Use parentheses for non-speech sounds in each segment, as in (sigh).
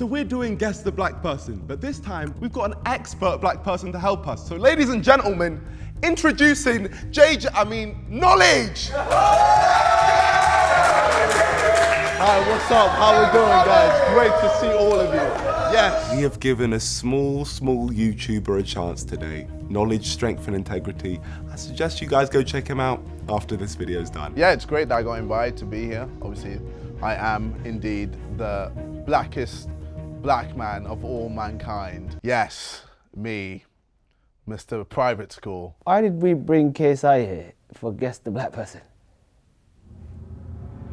So we're doing Guess the Black Person, but this time we've got an expert black person to help us. So ladies and gentlemen, introducing JJ, I mean, Knowledge! Hi, what's up? How are we doing, guys? Great to see all of you. Yes. We have given a small, small YouTuber a chance today. Knowledge, strength, and integrity. I suggest you guys go check him out after this video is done. Yeah, it's great that I got invited to be here. Obviously, I am indeed the blackest black man of all mankind. Yes, me, Mr. Private School. Why did we bring KSI here for Guess the Black Person?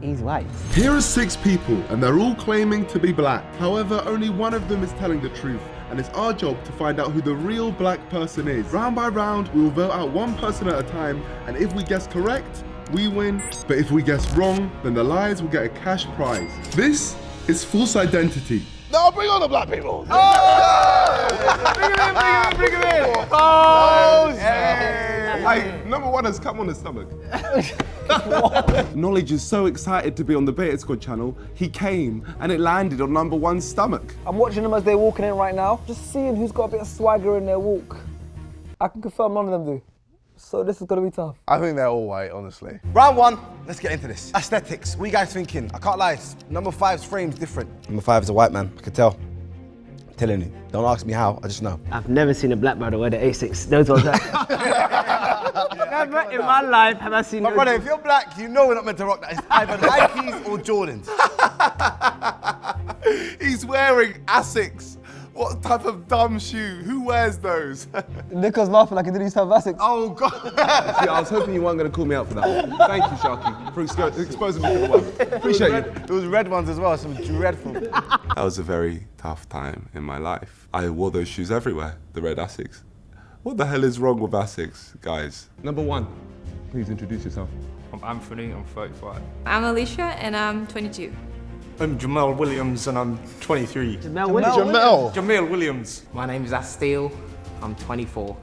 He's white. Here are six people, and they're all claiming to be black. However, only one of them is telling the truth, and it's our job to find out who the real black person is. Round by round, we will vote out one person at a time, and if we guess correct, we win. But if we guess wrong, then the liars will get a cash prize. This is false identity. No, bring on the black people. Oh! Bring him in, bring him in, bring him in. Oh, oh Hey, number one has come on his stomach. (laughs) Knowledge is so excited to be on the Beta Squad channel, he came and it landed on number one's stomach. I'm watching them as they're walking in right now, just seeing who's got a bit of swagger in their walk. I can confirm none of them do. So this is gonna be tough. I think they're all white, honestly. Round one, let's get into this. Aesthetics, what are you guys thinking? I can't lie, number five's frame's different. Number five is a white man, I can tell. I'm telling you, don't ask me how, I just know. I've never seen a black brother wear the Asics. Those ones. (laughs) never in my life have I seen. My those- brother, if you're black, you know we're not meant to rock that. It's either Nikes or Jordans. (laughs) He's wearing Asics. What type of dumb shoe? Who wears those? (laughs) Nico's laughing like he didn't used to have Asics. oh God! (laughs) yeah, I was hoping you weren't going to call me out for that. Thank you, Sharky, for expo- exposing me to the world. Appreciate it you. Those red ones as well, some dreadful. That was a very tough time in my life. I wore those shoes everywhere, the red Asics. What the hell is wrong with Asics, guys? Number one, please introduce yourself. I'm Anthony, I'm 35. I'm Alicia and I'm 22. I'm Jamal Williams and I'm 23. Jamel Williams. Jamel. Jamil Williams. My name's Asteel. I'm 24.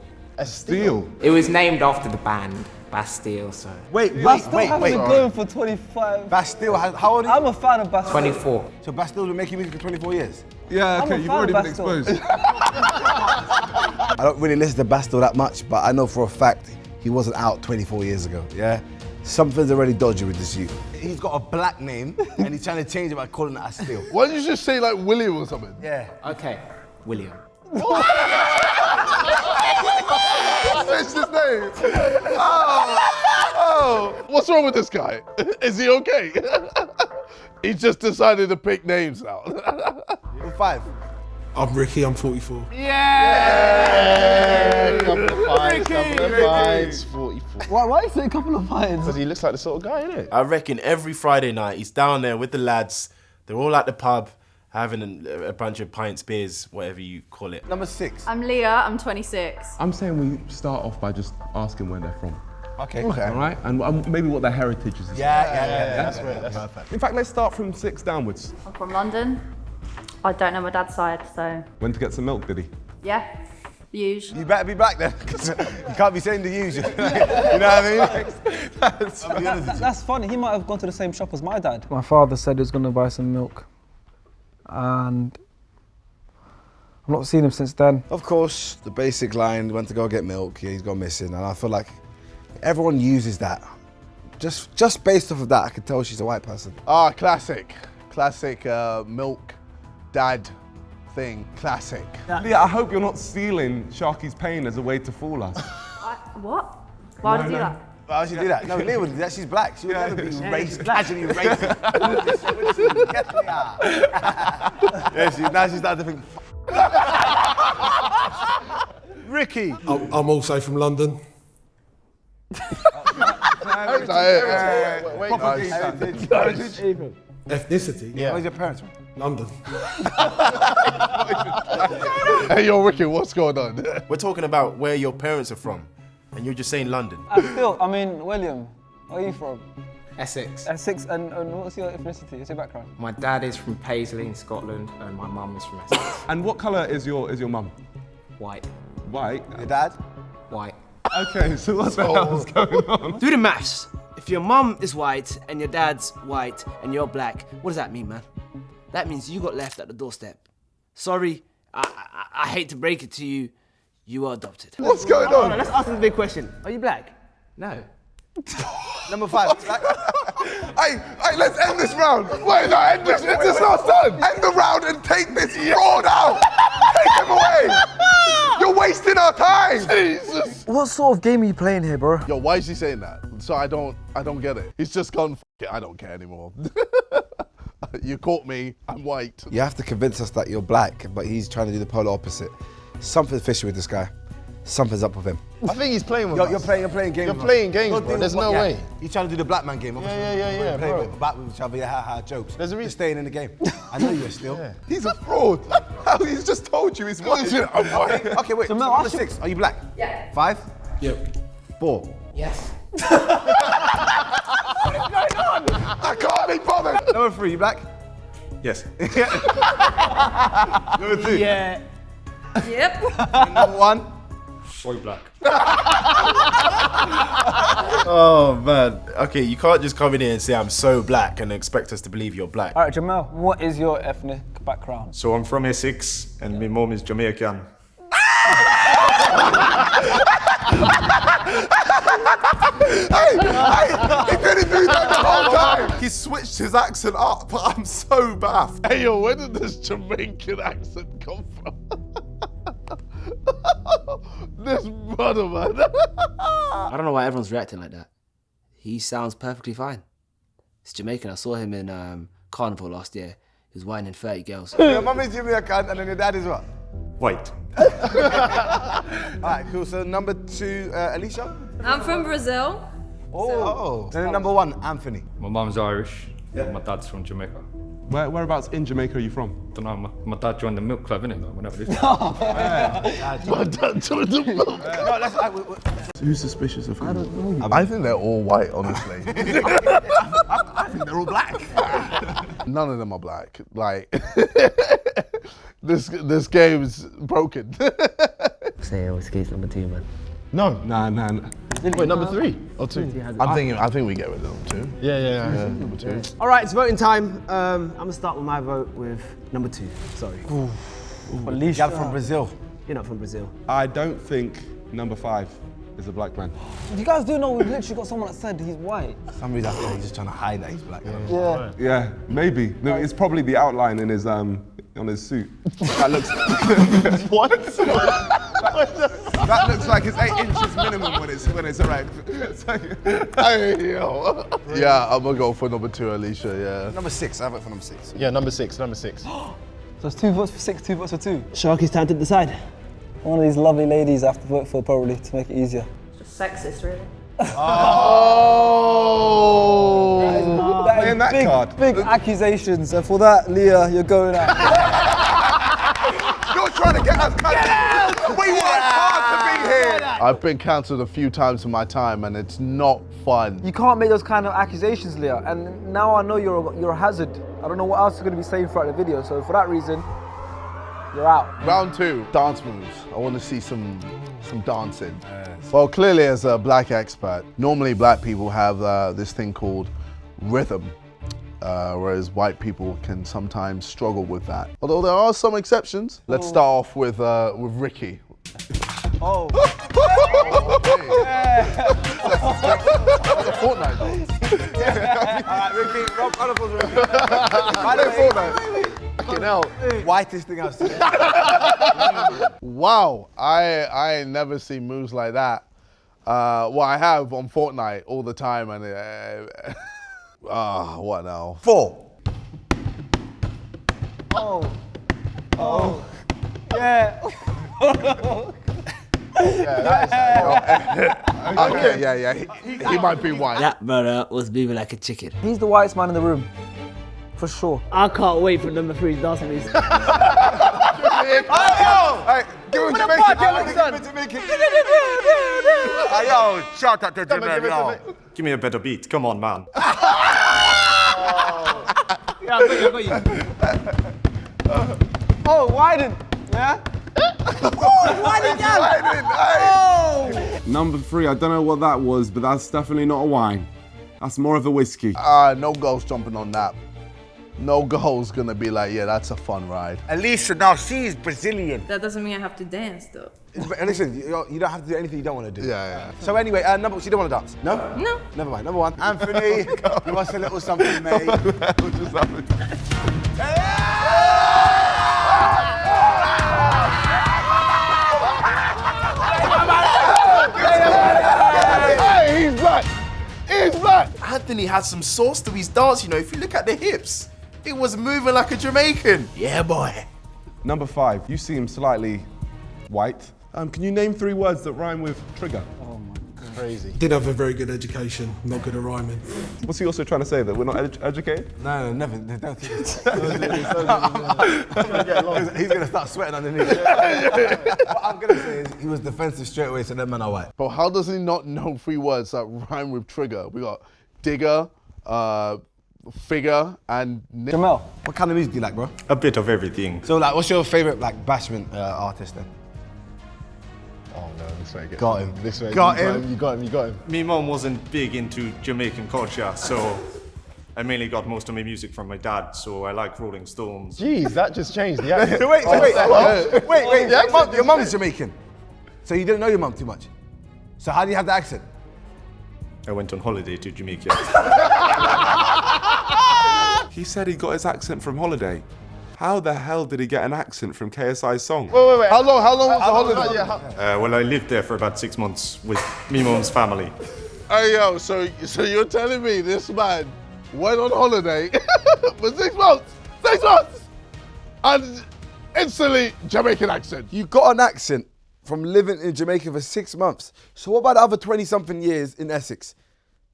Steel. It was named after the band Bastille, so Wait, wait, Bastille wait, hasn't been going for 25. Bastille, how, how old are you? I'm a fan of Bastille. 24. So Bastille's been making music for 24 years? Yeah, okay, you've already been exposed. (laughs) (laughs) I don't really listen to Bastille that much, but I know for a fact he wasn't out 24 years ago, yeah? Something's already dodgy with this youth. He's got a black name and he's trying to change it by calling it Astille. Why don't you just say like William or something? Yeah. Okay, William. (laughs) What's his name? Oh, oh. What's wrong with this guy? (laughs) Is he okay? (laughs) he just decided to pick names now. Number five. I'm Ricky, I'm 44. couple of fights, couple of fights, 44. Why, why is it a couple of fines? Because he looks like the sort of guy, innit? I reckon every Friday night he's down there with the lads. They're all at the pub having a, a bunch of pints, beers, whatever you call it. Number six. I'm Leah, I'm 26. I'm saying we start off by just asking where they're from. Okay. Okay. All right? And um, maybe what their heritage is. Yeah, yeah, yeah. That's right. That's perfect. In fact, let's start from six downwards. I'm from London. I don't know my dad's side, so Went to get some milk, did he? yeah, the usual. You better be back then, 'cause you can't be saying the usual. (laughs) you know what I mean? That's, I'll be honest with you. That's funny. He might have gone to the same shop as my dad. My father said he was going to buy some milk, and I've not seen him since then. Of course, the basic line, went to go get milk, yeah, he's gone missing. And I feel like everyone uses that. Just just based off of that, I can tell she's a white person. Ah, classic. Classic uh, milk dad thing. Classic. Leah, I hope you're not stealing Sharky's pain as a way to fool us. I, what? Why would you do that? Why would she do that? No, Leah would do that. She's black. She would never be race, casually racist. (laughs) Get me out. (laughs) yeah, she, now she's starting to think. Ricky. I'm, I'm also from London. That's it. Wait, wait, Proper guys. Ethnicity? Where's your parents from? London. (laughs) Hey, yo, Ricky, what's going on? (laughs) We're talking about where your parents are from, and you're just saying London. Still, I mean, William, where are you from? Essex. Essex, and, and what's your ethnicity? What's your background? My dad is from Paisley in Scotland, and my mum is from Essex. (laughs) And what colour is your is your mum? White. White. Your dad? White. Okay, so what the hell's going on? Do the maths. If your mum is white and your dad's white and you're black, what does that mean, man? That means you got left at the doorstep Sorry, I, I, I hate to break it to you. You are adopted. What's going Hold on? Let's ask this big question. Are you black? No. (laughs) Number five. Hey, hey, let's end this round. Wait, no, end this. It's this not done. End the round and take this fraud out. take him away. You're wasting our time. Jesus. What sort of game are you playing here, bro? Yo, why is he saying that? So I don't, I don't get it. He's just gone. F it, I don't care anymore. (laughs) (laughs) you caught me. I'm white. You have to convince us that you're black, but he's trying to do the polar opposite. Something's fishy with this guy. Something's up with him. I think he's playing with You're, us. you're playing. You're playing games. You're with playing games, You're bro. doing There's no yeah. way. He's trying to do the black man game. obviously. yeah, yeah, yeah, We're playing bro. with black people trying to be ha ha jokes. There's a reason. staying in the game. (laughs) I know you're still. He's a fraud. (laughs) How he's just told you he's white. I'm white. Okay, wait. So Mel, number ask six. Are you black? Yeah. Five? Yep. Four. Yes. I can't be bothered. Number three. You black? Yes. (laughs) Number two. Yeah. Yep. Number one. White black. (laughs) Oh man. Okay, you can't just come in here and say I'm so black and expect us to believe you're black. All right, Jamel, what is your ethnic background? So I'm from Essex and my mom is Jamaican. Hey, hey, he didn't do that the whole time. He switched his accent up. But I'm so baffed. Hey, yo, where did this Jamaican accent come from? (laughs) this brother, man. (laughs) I don't know why everyone's reacting like that. He sounds perfectly fine. It's Jamaican. I saw him in um, Carnival last year. He was whining 30 girls. Your mum is giving me a cunt, and then your dad is what? White. All right, cool. So number two, uh, Alicia. I'm from Brazil. Oh. Then number one, Anthony. My mom's Irish. Yeah. My dad's from Jamaica. Where, whereabouts in Jamaica are you from? I Don't know, my, my dad joined the milk club, innit? Like, whenever this. (laughs) My dad told the milk. No, let's. I, we- we- Who's suspicious of him? I think they're all white, honestly. (laughs) (laughs) I think they're all black. None of them are black. Like this, this game's broken. (laughs) Say, oh, skates number two, man. No. Nah, nah, nah. Wait, number three or two? I'm thinking. I think we get rid of them too. Yeah, yeah, yeah. Yeah, number two. All right, it's voting time. Um, I'm gonna start with my vote with number two. Sorry. Gal from Brazil. You're not from Brazil. I don't think number five is a black man. You guys do know we've literally got someone that said he's white. For some reason, I feel he's just trying to hide that he's black. Yeah. Yeah, maybe. No, it's probably the outline in his um on his suit. That looks. (laughs) What? (laughs) that looks like it's eight inches minimum when it's when it's erect. (laughs) Hey, yo. Yeah, I'm gonna go for number two, Alicia. Yeah. Number six. I vote for number six. Yeah, number six, number six. (gasps) So it's two votes for six, two votes for two. Sharky's time to decide. One of these lovely ladies I have to vote for probably to make it easier. Just sexist, really. Oh. That is Playing that big, card. big accusations, and for that, Leah, you're going out. You're trying to get us cancelled. We worked hard to be here. I've been cancelled a few times in my time, and it's not fun. You can't make those kind of accusations, Leah. And now I know you're a, you're a hazard. I don't know what else you're going to be saying throughout the video. So for that reason, you're out. Round two, dance moves. I want to see some some dancing. Well, clearly, as a black expert, normally black people have uh, this thing called rhythm, uh, whereas white people can sometimes struggle with that. Although there are some exceptions. Let's start off with uh, with Ricky. Oh. (laughs) That's a Fortnite dance. Alright, Ricky, of applause, Ricky. The way, Fortnite. Fucking hell. Whitest thing I've seen. (laughs) Wow, I I never seen moves like that. Uh, well, I have on Fortnite all the time, and uh, (laughs) ah, what now? Four. Oh. Oh. Yeah. (laughs) (laughs) Okay, yeah, yeah, he, he might be white. That brother was moving like a chicken. He's the whitest man in the room. For sure. I can't wait for number three's dancing (laughs) moves. Hey, give him Jamaican. Hey, yo, shout out to Jamaica. Give me a better beat. Come on, man. Yeah, I got you, I got you. Oh, widen. Yeah? Number three, I don't know what that was, but that's definitely not a wine. That's more of a whiskey. Uh, no ghost jumping on that. No girl's gonna be like, yeah, that's a fun ride. Alicia, now she's Brazilian. That doesn't mean I have to dance though. But listen, you, you don't have to do anything you don't want to do. Yeah, yeah. So anyway, uh, number, she don't want to dance. No? No. Never mind. Number one, Anthony, (laughs) give us a little something, (laughs) mate. Hey, he's black! He's black! Anthony had some sauce to his dance, you know. If you look at the hips, it was moving like a Jamaican. Yeah, boy. Number five, you seem slightly white. Um, can you name three words that rhyme with trigger? Oh my God. Crazy. Did have a very good education, not good at rhyming. What's he also trying to say? That we're not edu- educated? No, no, never. Don't think (laughs) He's going to start sweating underneath. (laughs) what I'm going to say is he was defensive straight away, so that man are white. But how does he not know three words that rhyme with trigger? We got digger, uh, figure, and Jamel. What kind of music do you like, bro? A bit of everything. So, like, what's your favorite like bashment uh, artist then? Oh no, this way. Get Got him. This way. Got him. Got him. You got him. You got him. Me mom wasn't big into Jamaican culture, so I mainly got most of my music from my dad. So I like Rolling Stones. Jeez, that just changed the (laughs) accent. wait, Oh, wait, what? wait, wait, wait. Your, accent mum, your just- mum is Jamaican, so you didn't know your mum too much. So how do you have the accent? I went on holiday to Jamaica. (laughs) He said he got his accent from holiday. How the hell did he get an accent from KSI's song? Wait, wait, wait. How long? How long was the holiday? Yeah, how- Uh, well, I lived there for about six months with me mom's family. Hey yo, so so you're telling me this man went on holiday (laughs) for six months, six months, and instantly Jamaican accent. You got an accent from living in Jamaica for six months. So what about the other 20 something years in Essex?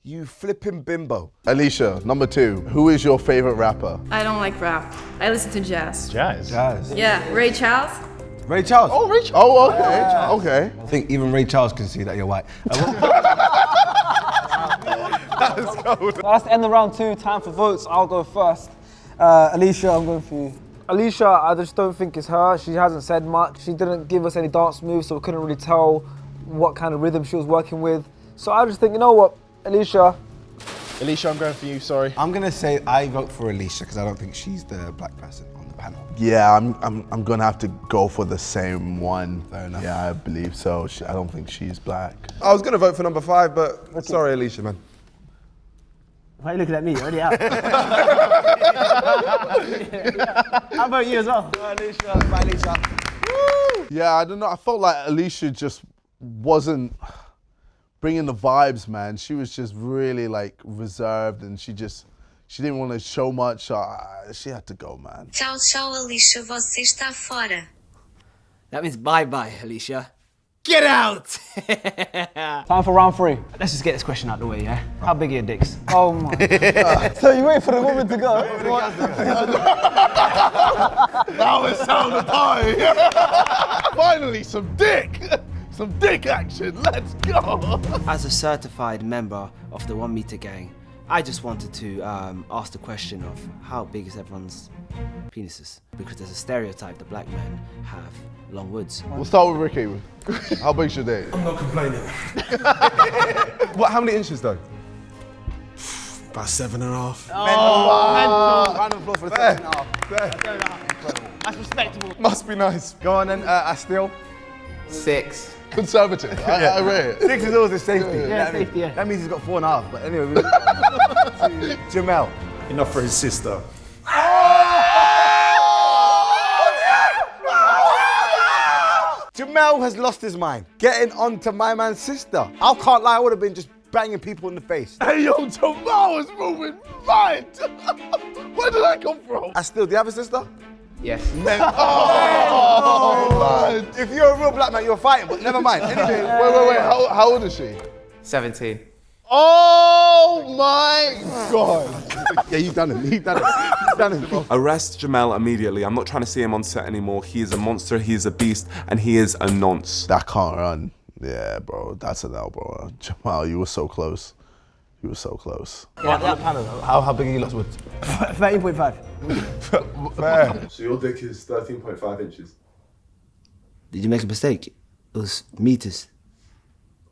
You flipping bimbo. Alicia, number two. Who is your favorite rapper? I don't like rap. I listen to jazz. Jazz. Jazz. Yeah, Ray Charles. Ray Charles. Oh, Rich. Oh, okay, okay. I think even Ray Charles can see that you're white. (laughs) That's the end of round two. Time for votes. I'll go first. Uh, Alicia, I'm going for you. Alicia, I just don't think it's her. She hasn't said much. She didn't give us any dance moves, so we couldn't really tell what kind of rhythm she was working with. So I just think, you know what, Alicia, Alicia, I'm going for you. Sorry. I'm gonna say I vote for Alicia because I don't think she's the black person on the panel. Yeah, I'm, I'm, I'm gonna have to go for the same one. Fair enough. Yeah, I believe so. She, I don't think she's black. I was going to vote for number five, but sorry, Alicia, man. Why are you looking at me? You're already out. (laughs) (laughs) How about you as well? Alicia, bye Alicia. Yeah, I don't know. I felt like Alicia just wasn't bringing the vibes, man. She was just really like reserved, and she just she didn't want to show much. Uh, she had to go, man. Tchau, tchau, Alicia, você está fora. That means bye bye, Alicia. Get out! (laughs) time for round three. Let's just get this question out of the way, yeah? How big are your dicks? Oh my (laughs) god. so you wait for the woman to go? (laughs) now it's time to party. Finally, some dick, some dick action. Let's go. As a certified member of the One Meter Gang, I just wanted to um, ask the question of how big is everyone's penises? Because there's a stereotype that black men have long woods. We'll start with Ricky. How big's your dick? I'm not complaining. (laughs) What? How many inches though? About seven and a half. Oh, round of applause for the second half. That's respectable. Must be nice. Go on then, uh, Astil. Six. Conservative. I, I rate it. Six is always the safety. Yeah, that safety, means, yeah. That means he's got four and a half. But anyway, we (laughs) Jamel. Enough for his sister. Jamel has lost his mind. Getting on to my man's sister. I can't lie, I would have been just banging people in the face. Hey yo, Jamal is moving mad. (laughs) Where did that come from? I still, do you have a sister? Yes. (laughs) Oh, man. If you're a real black man, you're fighting, but never mind. Anyway, Wait, wait, wait. How, how old is she? 17. Oh my god. yeah, you've done it. You've done it. You've done it. Arrest Jamel immediately. I'm not trying to see him on set anymore. He is a monster, he is a beast, and he is a nonce. That can't run. Yeah, bro. That's an L, bro. Jamal, you were so close. You were so close. How, how big are you lost with? 13.5. (laughs) So your dick is 13.5 inches. Did you make a mistake? It was meters.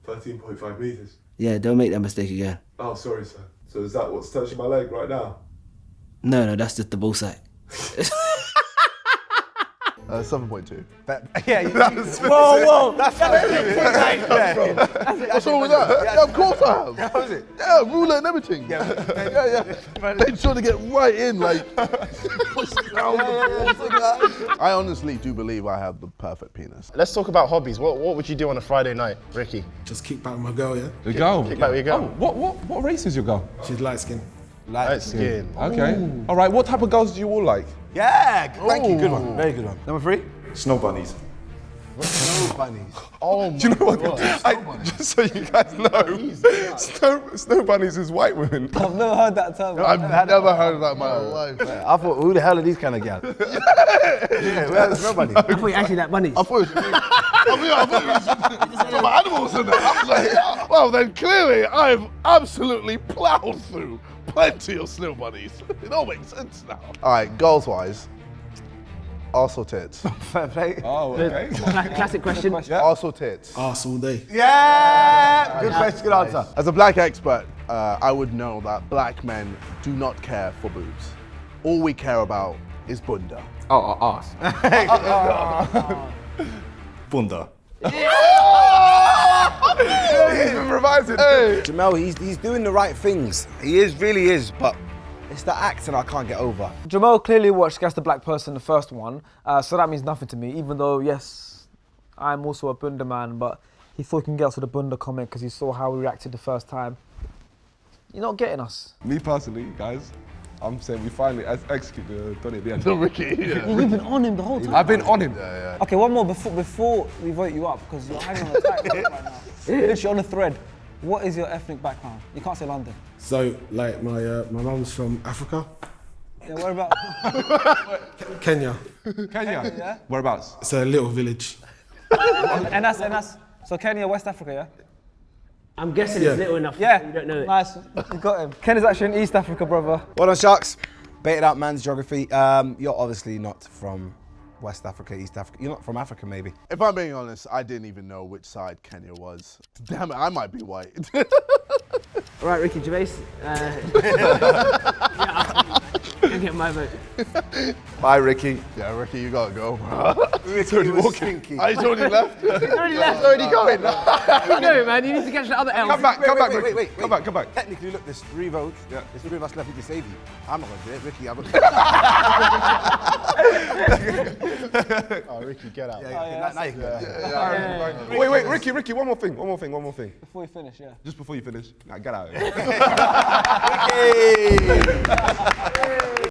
13.5 meters. Yeah, don't make that mistake again. Oh, sorry, sir. So is that what's touching my leg right now? No, no, that's just the bullseye. (laughs) Uh, 7.2. (laughs) yeah, you, (laughs) That's whoa, whoa, That's that's where it. Yeah. What's wrong with that? Yeah, of course I have. How is it? Yeah, ruler and everything. Yeah, yeah, yeah. (laughs) Made sure to get right in, like. I honestly do believe I have the perfect penis. Let's talk about hobbies. What what would you do on a Friday night, Ricky? Just kick back with my girl, yeah? The girl? Kick back with your girl. Oh, what, what, what race is your girl? She's light skin. Light skin. Okay. All right, what type of girls do you all like? Yeah, thank you. Good one. Very good one. Number three. Snow bunnies. Snow bunnies. (laughs) Oh Do you know what? I, (laughs) just so you guys know, (laughs) snow, snow bunnies is white women. I've never heard that term. I've never heard of that in my life. I thought, who the hell are these kind of guys? yeah, where's the snow bunnies? I thought you actually that bunny. I thought it was, I mean, I thought it was talking animals in there. I was like, well, then clearly I've absolutely plowed through plenty of snow bunnies. (laughs) It all makes sense now. All right, goals wise, also tits. (laughs) Fair play. Oh, okay. Classic question. Also tits. Arse all day. Yeah! Good question, good answer. As a black expert, uh, I would know that black men do not care for boobs. All we care about is bunda. Oh, oh, arse. (laughs) Bunda. He's been revising. Jamel, he's, he's doing the right things. He is, really is, but it's the accent I can't get over. Jamal clearly watched Guess the Black Person, the first one, uh, so that means nothing to me, even though, yes, I'm also a Bunda man, but he thought he can get us with a Bunda comment because he saw how we reacted the first time. You're not getting us. Me personally, guys, I'm saying we finally ex- executed uh, Donny at the end. The Ricky, yeah. (laughs) You've been on him the whole time. I've been on him. Okay, one more before before we vote you up because you're hanging on a tight rope right now. Literally on a thread. What is your ethnic background? You can't say London. So, like, my uh, my mum's from Africa, Yeah, what about? (laughs) Kenya. Kenya? Yeah. Whereabouts? It's a little village. (laughs) and that's and that's so Kenya, West Africa, yeah. I'm guessing Yeah. it's little enough. Yeah. You don't know it. Nice, you got him. Ken is actually in East Africa, brother. Well done, Sharks. Baited out man's geography. Um, you're obviously not from West Africa, East Africa. You're not from Africa, maybe. If I'm being honest, I didn't even know which side Kenya was. (laughs) Damn it, I might be white. (laughs) All right, Ricky Gervais. Uh, (laughs) yeah, you get my vote. Bye, Ricky. yeah, Ricky, you gotta go, bro. (laughs) It's already walking. I oh, he's (laughs) already left. He's already left. already going. Keep going, man. You need to catch the other L. Come back, come back, wait, Ricky. wait, wait, Come back, come back. Technically, look, there's three votes. Yeah. There's three of us left who can save you. I'm not gonna do it, Ricky. I'm going. (laughs) to Oh, Ricky, get out. yeah, yeah, now, now you can go. Wait, wait, Ricky, Ricky, one more thing, one more thing, one more thing. Before we finish, yeah. Just before you finish. Nah, get out. Ricky!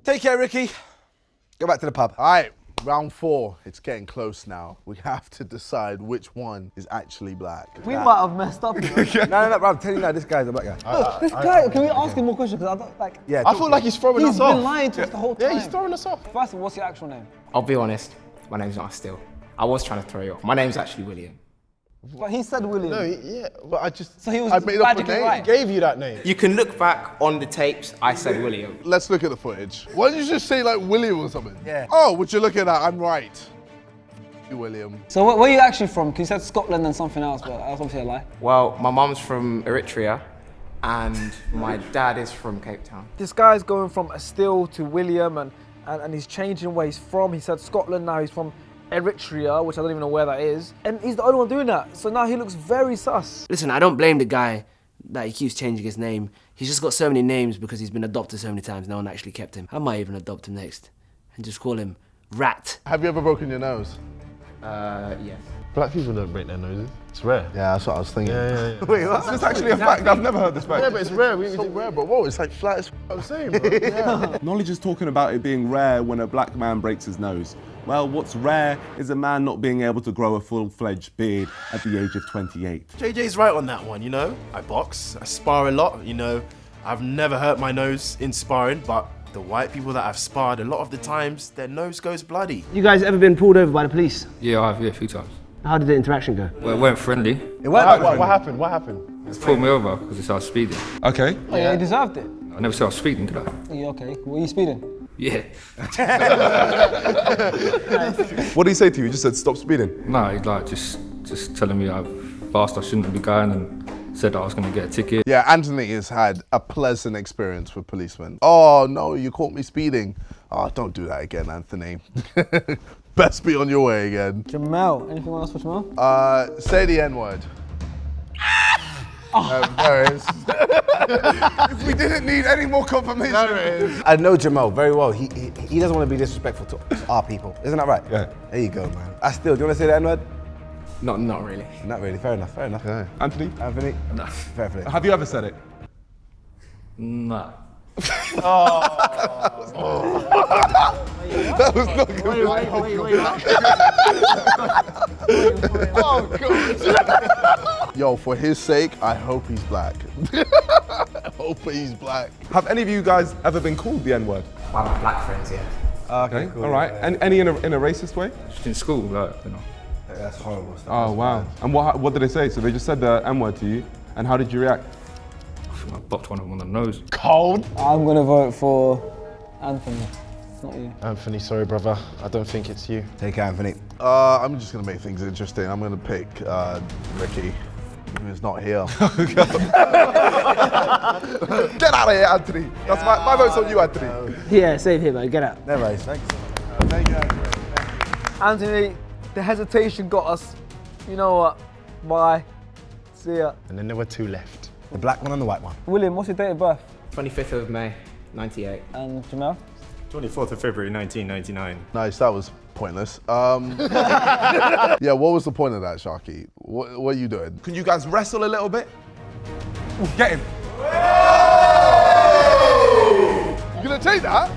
Take care, Ricky. Go back to the pub. All right, round four. It's getting close now. We have to decide which one is actually black. We might have messed up. (laughs) No, no, no, bro, I'm telling you now, this guy's a black guy. Look, this guy, can we ask him more questions? Because I don't like. Yeah, I feel like he's throwing He's us off. He's been lying to us the whole time. Yeah, he's throwing us off. First of all, what's your actual name? I'll be honest, my name's not still. I was trying to throw you off. My name's actually William. But he said William. No, he- yeah, but I just. so he was I made up a name. right. Gave you that name. You can look back on the tapes, I said William. Let's look at the footage. Why don't you just say like William or something? Yeah. Oh, what you looking at? that? I'm right. You William. So where, where are you actually from? Because you said Scotland and something else, but that's obviously a lie. Well, my mum's from Eritrea and my dad is from Cape Town. This guy's going from Still to William, and, and, and he's changing where he's from. He said Scotland, now he's from Eritrea, which I don't even know where that is. And he's the only one doing that. So now he looks very sus. Listen, I don't blame the guy that he keeps changing his name. He's just got so many names because he's been adopted so many times. No one actually kept him. I might even adopt him next and just call him Rat. Have you ever broken your nose? Uh, yes. Black people don't break their noses. It's rare. Yeah, that's what I was thinking. Yeah, yeah, yeah. (laughs) Wait, that's, that's actually a fact. I've never heard this fact. Yeah, but it's rare. We, It's so rare, but whoa, it's like flat as I'm saying, bro. (laughs) Yeah. Knowledge is talking about it being rare when a black man breaks his nose. Well, what's rare is a man not being able to grow a full-fledged beard at the age of 28. JJ's right on that one, you know. I box, I spar a lot, you know. I've never hurt my nose in sparring, but the white people that I've sparred, a lot of the times, their nose goes bloody. You guys ever been pulled over by the police? Yeah, I have, yeah, a few times. How did the interaction go? Well, it weren't friendly. It what, what, what happened? What happened? They pulled me over because they said I was speeding. Okay. Oh, yeah, he deserved it. I never said I was speeding, did I? Yeah, okay. Were you speeding? Yeah. (laughs) What did he say to you? He just said stop speeding. No, he's like just just telling me how fast I shouldn't be going and Said I was going to get a ticket. Yeah, Anthony has had a pleasant experience with policemen. Oh no, you caught me speeding. Oh, don't do that again, Anthony. (laughs) Best be on your way again. Jamel, anything else for Jamel? Uh, say the N word. Um, there it is. we didn't need any more confirmation. There it is. I know Jamal very well. He, he, he doesn't want to be disrespectful to our people. Isn't that right? Yeah. There you go, man. I still, do you want to say the N-word? Not, not really. Not really. Fair enough. Fair enough. Anthony? Anthony? No. Fair play. Have you ever said it? No. Nah. (laughs) That was not good. (laughs) oh, God. (laughs) Yo, for his sake, I hope he's black. I (laughs) hope he's black. Have any of you guys ever been called the N-word? By my black friends, yeah. Okay, all right. And any in a, in a racist way? Just in school, like, you know. That's horrible stuff. Oh, wow. And what, what did they say? So they just said the N-word to you, and how did you react? I bopped one of them on the nose. Cold. I'm gonna vote for Anthony. Not you. Anthony, sorry, brother. I don't think it's you. Take Anthony. Uh, I'm just gonna make things interesting. I'm gonna pick uh, Ricky, who's not here. (laughs) Get out of here, Anthony. That's my, my vote's on you, Anthony. Yeah, same here, man. Get out. Never mind. Thanks. Thank you, Anthony. Anthony, the hesitation got us. You know what? Bye. See ya. And then there were two left. The black one and the white one. William, what's your date of birth? 25th of May, 98. And Jamel? 24th of February 1999. Nice, that was pointless. Um, (laughs) yeah, what was the point of that, Sharky? What, what are you doing? Can you guys wrestle a little bit? Get him. You gonna take that?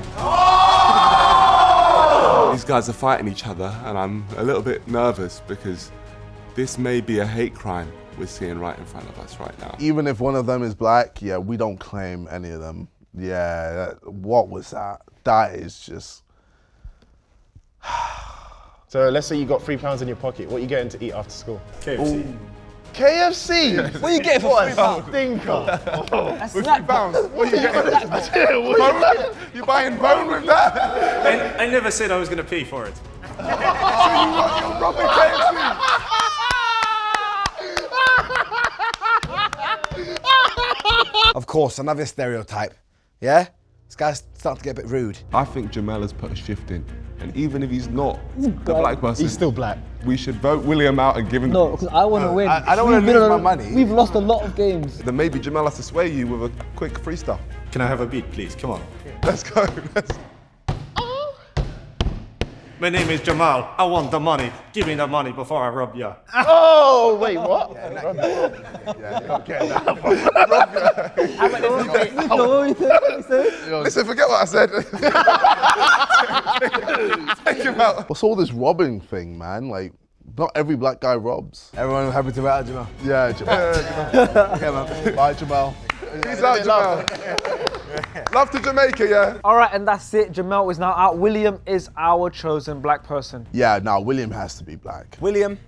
These guys are fighting each other, and I'm a little bit nervous because this may be a hate crime we're seeing right in front of us right now. Even if one of them is black, yeah, we don't claim any of them. Yeah, that, what was that? That is just. (sighs) So let's say you got three pounds in your pocket. What are you getting to eat after school? KFC. KFC? (laughs) What are you getting for three pounds? Stinker. (laughs) That's With oh. snack three pounds. (laughs) What are you getting? Bone? You're buying bone with that? I, I never said I was going to pay for it. so you got your proper KFC? Of course, another stereotype. Yeah? This guy's starting to get a bit rude. I think Jamel has put a shift in, and even if he's not the black person, He's still black. we should vote William out and give him. No, because I want to uh, win. I- I don't wanna We've been lose my money. We've lost a lot of games. Then maybe Jamel has to sway you with a quick freestyle. Can I have a beat, please? Come on. Let's go. (laughs) Let's... My name is Jamal. I want the money. Give me the money before I rob ya. (laughs) Oh, wait, what? Yeah, you don't get that. (laughs) (laughs) Listen, forget what I said. Take him out. What's all this robbing thing, man? Like, not every black guy robs. Everyone happy to out, Jamal. Yeah, Jamal. Yeah, man. Bye, Jamal. Peace out, Jamal. (laughs) Love to Jamaica, yeah? All right, and that's it. Jamel is now out. William is our chosen black person. Yeah, no, William has to be black. William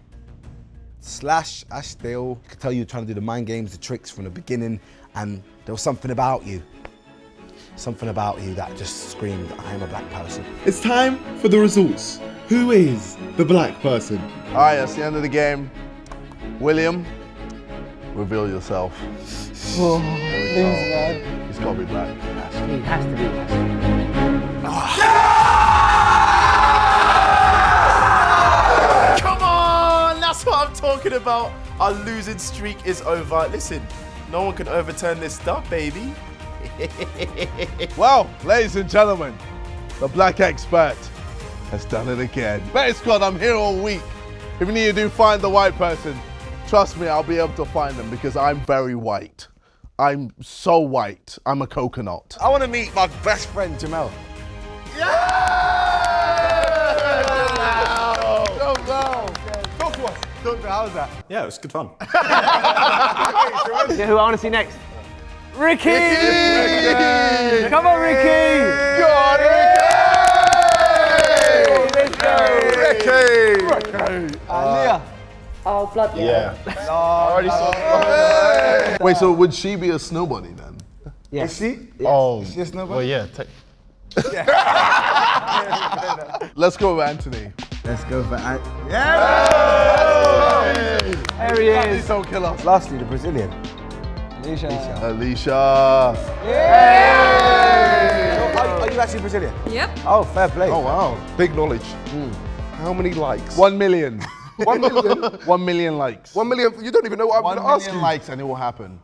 slash Ashdale could tell you trying to do the mind games, the tricks from the beginning, and there was something about you. Something about you that just screamed, I am a black person. It's time for the results. Who is the black person? All right, that's the end of the game. William, reveal yourself. Oh, There we. He's got to be black. He has to be. Come on, that's what I'm talking about. Our losing streak is over. Listen, no one can overturn this stuff, baby. (laughs) Well, ladies and gentlemen, the black expert has done it again. Beta Squad, I'm here all week. If you need to do find the white person, trust me, I'll be able to find them because I'm very white. I'm so white. I'm a coconut. I want to meet my best friend, Jamel. Talk to us. Talk to how's that? Yeah, it was good fun. (laughs) Yeah, who I want to see next? Ricky! Ricky! Come on, Ricky! Go on, Ricky! Ricky! Ricky! Uh, Leah. Oh, blood Yeah. (laughs) I already saw oh, Wait, so would she be a snow bunny then? Yes. See? Oh, Is she a snowball? well, yeah. Take, (laughs) Let's go with Anthony. Let's go for Ant. There he is. Don't kill us. Lastly, the Brazilian. Alicia. Alicia. Are, are you actually Brazilian? Yep. Oh, fair play. Oh wow, big knowledge. Hmm. How many likes? One million. (laughs) One (laughs) million. One million likes. One million. You don't even know what I'm One going to ask you. million likes and it will happen.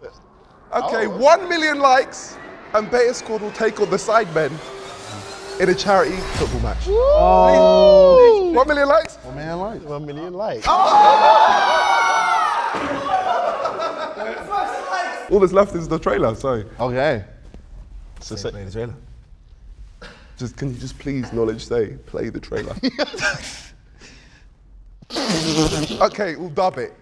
Okay, one million likes, and Beta Squad will take on the Sidemen in a charity football match. Oh. Please, One million likes. One million likes. One million likes. Ah! (laughs) All that's left is the trailer. So Okay. So Say play the trailer. Just can you just please knowledge say play the trailer? (laughs) okay, we'll dub it.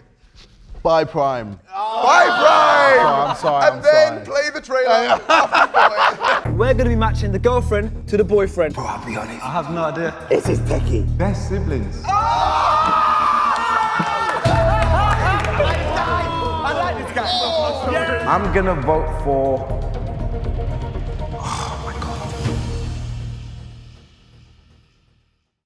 Buy Prime. Buy, Prime. Oh, I'm sorry. and I'm then sorry. play the trailer. (laughs) We're gonna be matching the girlfriend to the boyfriend. Bro, I'll be honest. I have no idea. This is techie. Best siblings. Oh! I'm gonna vote for